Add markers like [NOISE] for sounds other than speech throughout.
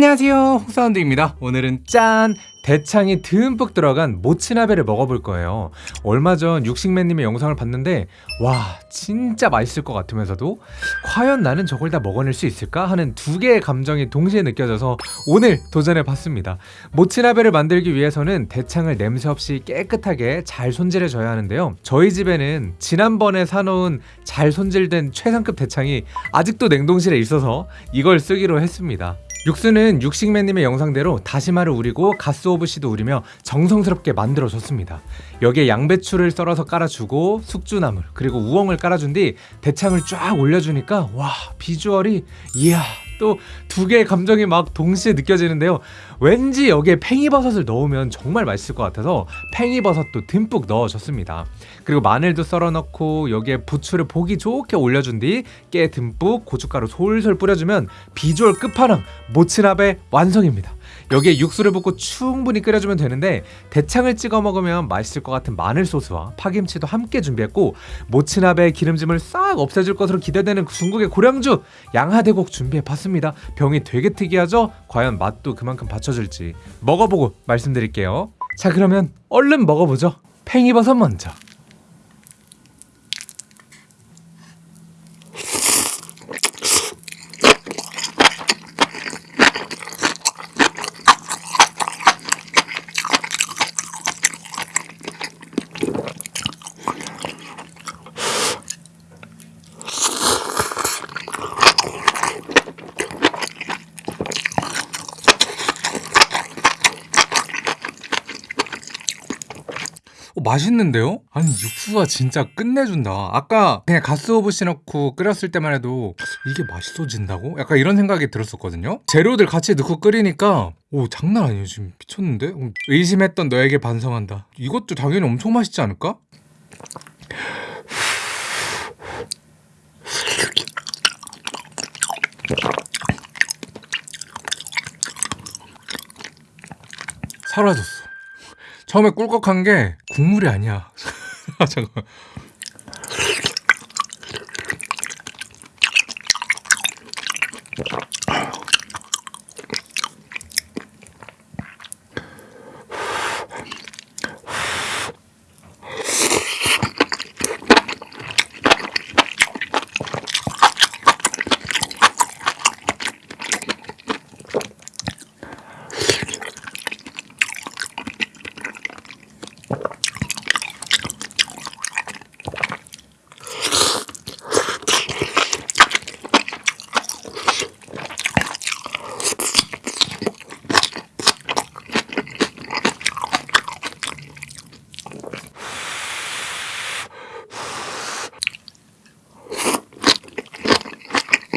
안녕하세요. 홍사운드입니다. 오늘은 짠! 대창이 듬뿍 들어간 모츠나베를 먹어볼 거예요. 얼마 전 육식맨님의 영상을 봤는데 와 진짜 맛있을 것 같으면서도 과연 나는 저걸 다 먹어낼 수 있을까? 하는 두 개의 감정이 동시에 느껴져서 오늘 도전해 봤습니다. 모츠나베를 만들기 위해서는 대창을 냄새 없이 깨끗하게 잘 손질해 줘야 하는데요. 저희 집에는 지난번에 사놓은 잘 손질된 최상급 대창이 아직도 냉동실에 있어서 이걸 쓰기로 했습니다 육수는 육식맨님의 영상대로 다시마를 우리고 가스 오브시도 우리며 정성스럽게 만들어줬습니다. 여기에 양배추를 썰어서 깔아주고 숙주나물 그리고 우엉을 깔아준 뒤 대창을 쫙 올려주니까 와 비주얼이 이야 또 두 개의 감정이 막 동시에 느껴지는데요. 왠지 여기에 팽이버섯을 넣으면 정말 맛있을 것 같아서 팽이버섯도 듬뿍 넣어줬습니다. 그리고 마늘도 썰어 넣고 여기에 부추를 보기 좋게 올려준 뒤 깨 듬뿍 고춧가루 솔솔 뿌려주면 비주얼 끝판왕 모츠나베 완성입니다. 여기에 육수를 붓고 충분히 끓여주면 되는데 대창을 찍어 먹으면 맛있을 것 같은 마늘 소스와 파김치도 함께 준비했고 모츠나베의 기름짐을 싹 없애줄 것으로 기대되는 중국의 고량주 양하대곡 준비해봤습니다. 병이 되게 특이하죠? 과연 맛도 그만큼 받쳐줄지 먹어보고 말씀드릴게요. 자 그러면 얼른 먹어보죠. 팽이버섯 먼저. 어, 맛있는데요? 아니 육수가 진짜 끝내준다 아까 그냥 가스 오브시 넣고 끓였을 때만 해도 이게 맛있어진다고? 약간 이런 생각이 들었었거든요 재료들 같이 넣고 끓이니까 오 장난 아니에요 지금 미쳤는데? 어, 의심했던 너에게 반성한다 이것도 당연히 엄청 맛있지 않을까? 사라졌어 처음에 꿀꺽한 게 국물이 아니야. [LAUGHS] 잠깐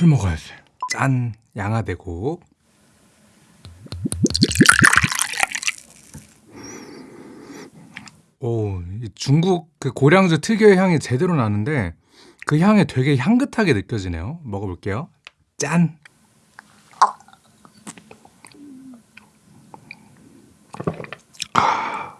술 먹어야지. 짠 양아대고 오 중국 그 고량주 특유의 향이 제대로 나는데 그 향이 되게 향긋하게 느껴지네요. 먹어볼게요. 짠! 아,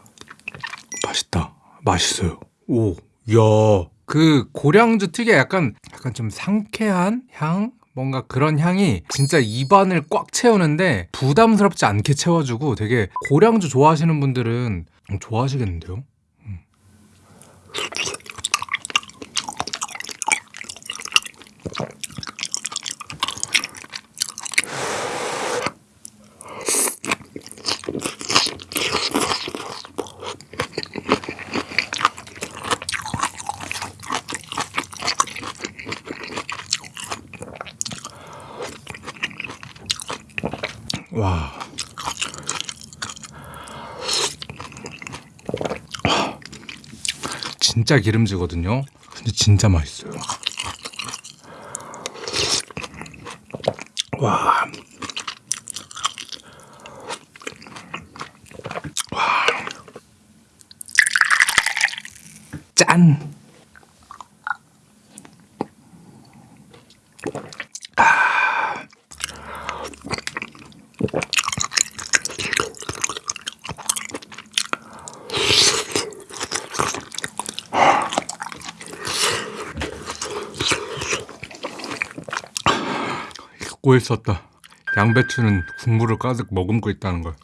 맛있다. 맛있어요. 오야 그 고량주 특유의 약간 약간 좀 상쾌한 향 뭔가 그런 향이 진짜 입안을 꽉 채우는데 부담스럽지 않게 채워주고 되게 고량주 좋아하시는 분들은 좋아하시겠는데요? 음. 진짜 기름지거든요. 근데 진짜 맛있어요. 와. 잊고 있었다. 양배추는 국물을 가득 머금고 있다는 걸.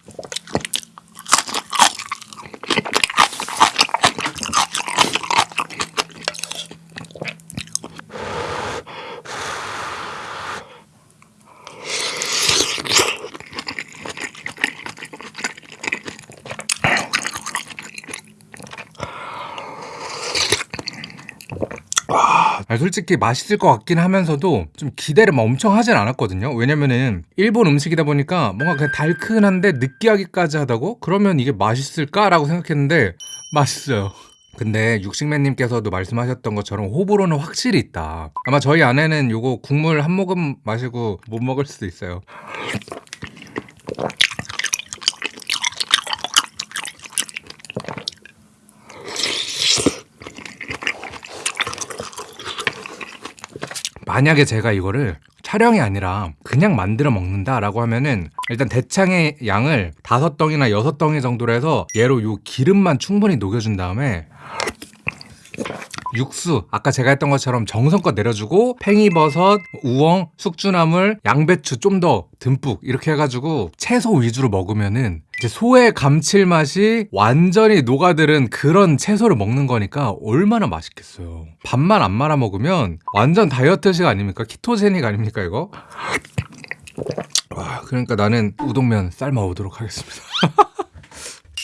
아, 솔직히 맛있을 것 같긴 하면서도 좀 기대를 막 엄청 하진 않았거든요. 왜냐면은 일본 음식이다 보니까 뭔가 그냥 달큰한데 느끼하기까지 하다고? 그러면 이게 맛있을까 라고 생각했는데 맛있어요. 근데 육식맨님께서도 말씀하셨던 것처럼 호불호는 확실히 있다. 아마 저희 아내는 요거 국물 한 모금 마시고 못 먹을 수도 있어요. 만약에 제가 이거를 촬영이 아니라 그냥 만들어 먹는다라고 하면은 일단 대창의 양을 다섯 덩이나 여섯 덩이 정도로 해서 얘로 요 기름만 충분히 녹여준 다음에 육수 아까 제가 했던 것처럼 정성껏 내려주고 팽이버섯, 우엉, 숙주나물, 양배추 좀 더 듬뿍 이렇게 해가지고 채소 위주로 먹으면은 이제 소의 감칠맛이 완전히 녹아들은 그런 채소를 먹는 거니까 얼마나 맛있겠어요. 밥만 안 말아 먹으면 완전 다이어트식 아닙니까? 키토제닉 아닙니까 이거? 와, 그러니까 나는 우동면 삶아 오도록 하겠습니다. [LAUGHS]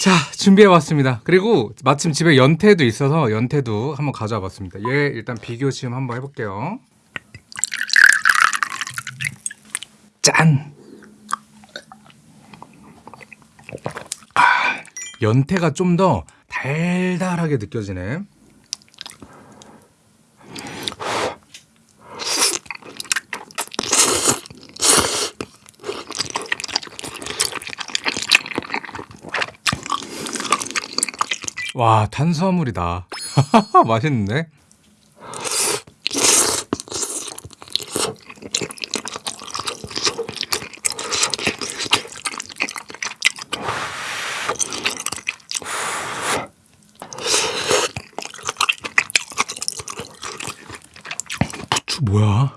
자, 준비해 왔습니다. 그리고 마침 집에 연태도 있어서 연태도 한번 가져와 봤습니다. 얘 일단 비교 시험 한번 해볼게요. 짠! 연태가 좀 더 달달하게 느껴지네. 와, 탄수화물이다. [LAUGHS] 맛있는데? 부추 뭐야?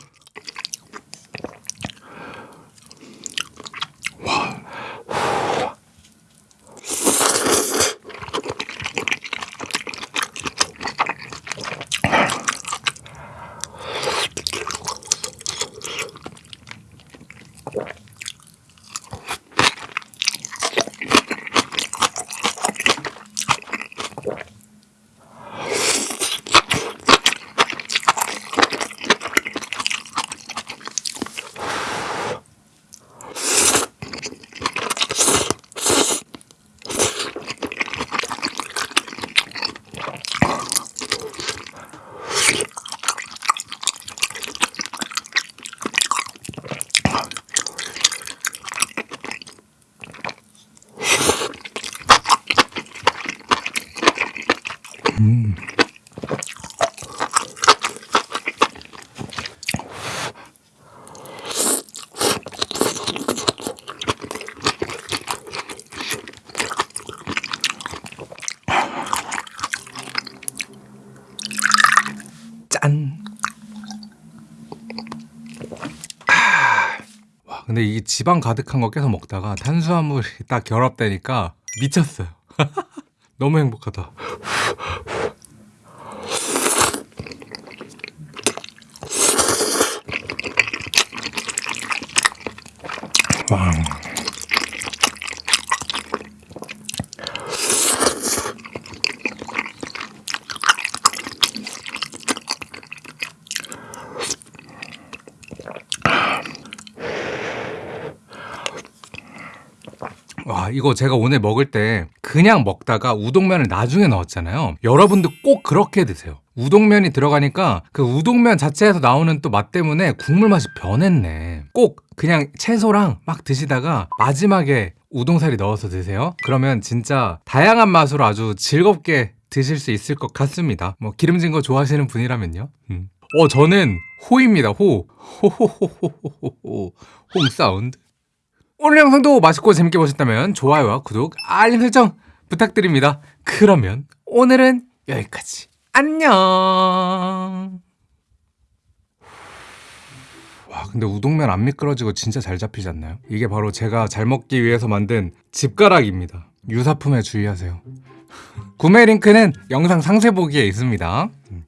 짠. 아. 와, 근데 이 지방 가득한 거 계속 먹다가 탄수화물이 딱 결합되니까 미쳤어요. [LAUGHS] 너무 행복하다. [LAUGHS] 와. 와 이거 제가 오늘 먹을 때 그냥 먹다가 우동면을 나중에 넣었잖아요. 여러분도 꼭 그렇게 드세요. 우동면이 들어가니까 그 우동면 자체에서 나오는 또 맛 때문에 국물 맛이 변했네. 꼭 그냥 채소랑 막 드시다가 마지막에 우동사리 넣어서 드세요. 그러면 진짜 다양한 맛으로 아주 즐겁게 드실 수 있을 것 같습니다. 뭐 기름진 거 좋아하시는 분이라면요. 음. 어 저는 호입니다. 호. 호호호호호호 홈 사운드 오늘 영상도 맛있고 재밌게 보셨다면 좋아요와 구독 알림 설정 부탁드립니다. 그러면 오늘은 여기까지. 안녕! 와 근데 우동면 안 미끄러지고 진짜 잘 잡히지 않나요? 이게 바로 제가 잘 먹기 위해서 만든 집가락입니다. 유사품에 주의하세요. 구매 링크는 영상 상세 보기에 있습니다. 음,